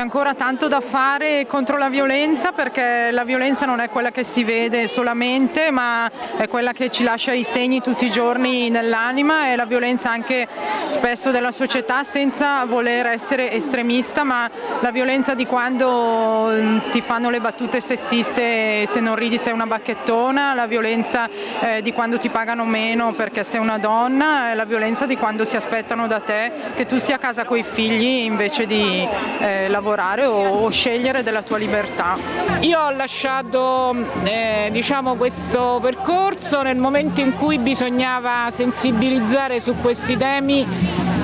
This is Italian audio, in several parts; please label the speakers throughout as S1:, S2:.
S1: C'è ancora tanto da fare contro la violenza perché la violenza non è quella che si vede solamente ma è quella che ci lascia i segni tutti i giorni nell'anima e la violenza anche spesso della società senza voler essere estremista ma la violenza di quando mm, ti fanno le battute sessiste se non ridi sei una bacchettona, la violenza eh, di quando ti pagano meno perché sei una donna, la violenza di quando si aspettano da te che tu stia a casa con i figli invece di eh, lavorare o, scegliere della tua libertà.
S2: Io ho lasciato eh, diciamo, questo percorso nel momento in cui bisognava sensibilizzare su questi temi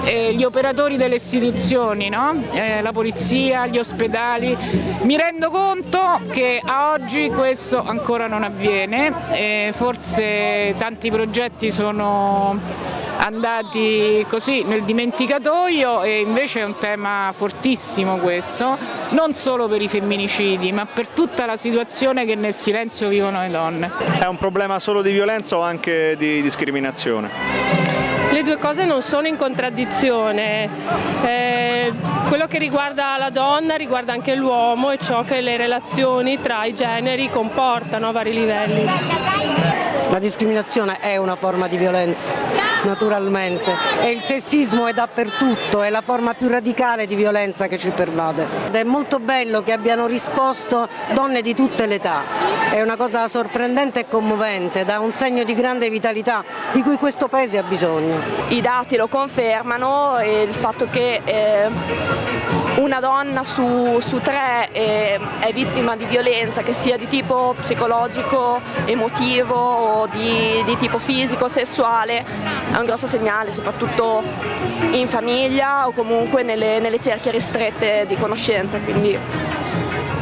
S2: eh, gli operatori delle istituzioni, no? eh, la polizia, gli ospedali. Mi rendo conto che a oggi questo ancora non avviene, eh, forse tanti progetti sono andati così nel dimenticatoio e invece è un tema fortissimo questo, non solo per i femminicidi ma per tutta la situazione che nel silenzio vivono le donne.
S3: È un problema solo di violenza o anche di discriminazione?
S4: Le due cose non sono in contraddizione, eh, quello che riguarda la donna riguarda anche l'uomo e ciò che le relazioni tra i generi comportano a vari livelli.
S5: La discriminazione è una forma di violenza, naturalmente, e il sessismo è dappertutto, è la forma più radicale di violenza che ci pervade. Ed è molto bello che abbiano risposto donne di tutte le età, è una cosa sorprendente e commovente, dà un segno di grande vitalità di cui questo Paese ha bisogno.
S6: I dati lo confermano il fatto che eh, una donna su, su tre eh, è vittima di violenza, che sia di tipo psicologico, emotivo o di, di tipo fisico, sessuale, è un grosso segnale, soprattutto in famiglia o comunque nelle, nelle cerchie ristrette di conoscenza. Quindi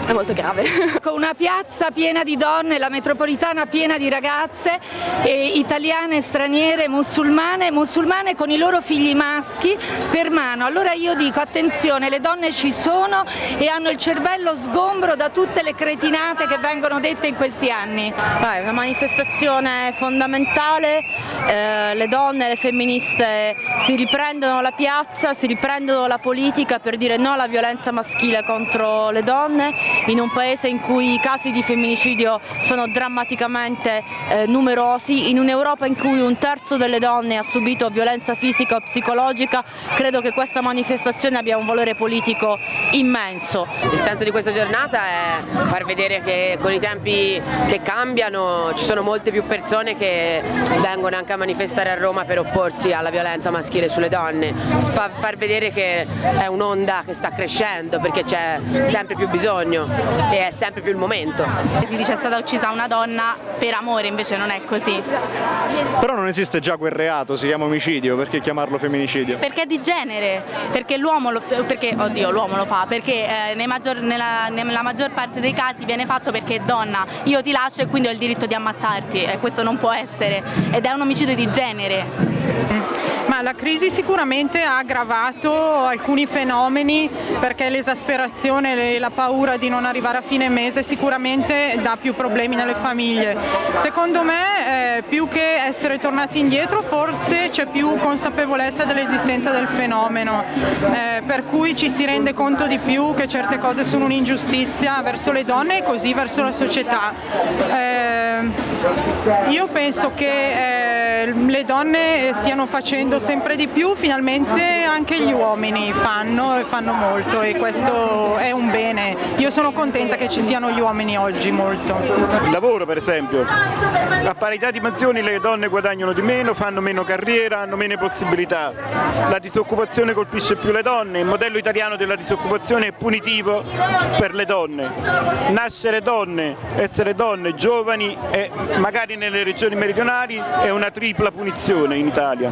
S6: è molto grave.
S7: Con una piazza piena di donne, la metropolitana piena di ragazze eh, italiane, straniere, musulmane, musulmane con i loro figli maschi per mano. Allora io dico attenzione, le donne ci sono e hanno il cervello sgombro da tutte le cretinate che vengono dette in questi anni.
S8: Beh, è una manifestazione fondamentale, eh, le donne, le femministe si riprendono la piazza, si riprendono la politica per dire no alla violenza maschile contro le donne in un paese in cui i casi di femminicidio sono drammaticamente eh, numerosi, in un'Europa in cui un terzo delle donne ha subito violenza fisica o psicologica, credo che questa manifestazione abbia un valore politico immenso.
S9: Il senso di questa giornata è far vedere che con i tempi che cambiano ci sono molte più persone che vengono anche a manifestare a Roma per opporsi alla violenza maschile sulle donne, far vedere che è un'onda che sta crescendo perché c'è sempre più bisogno e è sempre più il momento.
S10: Si dice è stata uccisa una donna per amore, invece non è così.
S3: Però non esiste già quel reato, si chiama omicidio, perché chiamarlo femminicidio?
S10: Perché è di genere, perché l'uomo lo, perché, oddio, l'uomo lo fa, perché eh, maggior, nella, nella, maggior parte dei casi viene fatto perché è donna, io ti lascio e quindi ho il diritto di ammazzarti e questo non può essere ed è un omicidio di genere.
S1: Ma la crisi sicuramente ha aggravato alcuni fenomeni perché l'esasperazione e la paura di non arrivare a fine mese sicuramente dà più problemi nelle famiglie. Secondo me eh, più che essere tornati indietro forse c'è più consapevolezza dell'esistenza del fenomeno, eh, per cui ci si rende conto di più che certe cose sono un'ingiustizia verso le donne e così verso la società. Eh, io penso che eh, le donne stiano facendo sempre di più, finalmente anche gli uomini fanno e fanno molto e questo è un bene. Io sono contenta che ci siano gli uomini oggi molto.
S3: Il lavoro per esempio, a parità di mansioni le donne guadagnano di meno, fanno meno carriera, hanno meno possibilità. La disoccupazione colpisce più le donne, il modello italiano della disoccupazione è punitivo per le donne. Nascere donne, essere donne, giovani e magari nelle regioni meridionali è una tripla punizione in Italia.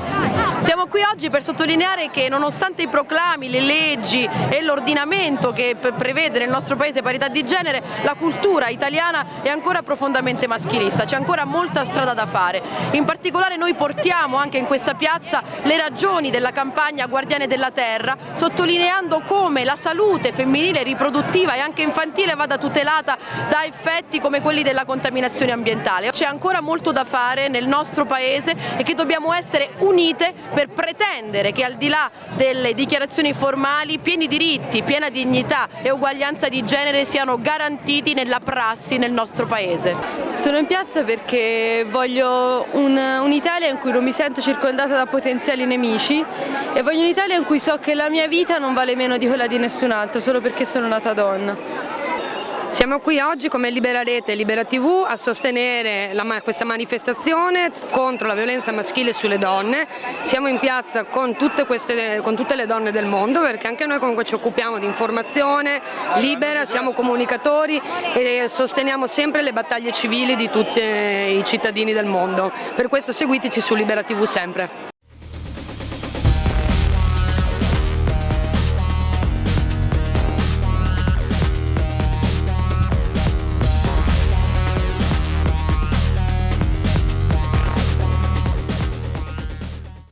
S8: Siamo qui oggi per sottolineare che nonostante i proclami, le leggi e l'ordinamento che prevede nel nostro paese parità di genere, la cultura italiana è ancora profondamente maschilista, c'è ancora molta strada da fare. In particolare noi portiamo anche in questa piazza le ragioni della campagna Guardiane della Terra, sottolineando come la salute femminile, riproduttiva e anche infantile vada tutelata da effetti come quelli della contaminazione ambientale. C'è ancora molto da fare nel nostro paese
S11: forte e che dobbiamo essere unite per pretendere che al di là delle dichiarazioni formali pieni diritti, piena dignità e uguaglianza di genere siano garantiti nella prassi nel nostro Paese.
S12: Sono in piazza perché voglio un'Italia un in cui non mi sento circondata da potenziali nemici e voglio un'Italia in cui so che la mia vita non vale meno di quella di nessun altro solo perché sono nata donna.
S13: Siamo qui oggi come Libera Rete e Libera TV a sostenere la, questa manifestazione contro la violenza maschile sulle donne. Siamo in piazza con tutte, queste, con tutte le donne del mondo perché anche noi comunque ci occupiamo di informazione libera, siamo comunicatori e sosteniamo sempre le battaglie civili di tutti i cittadini del mondo. Per questo seguiteci su Libera TV sempre.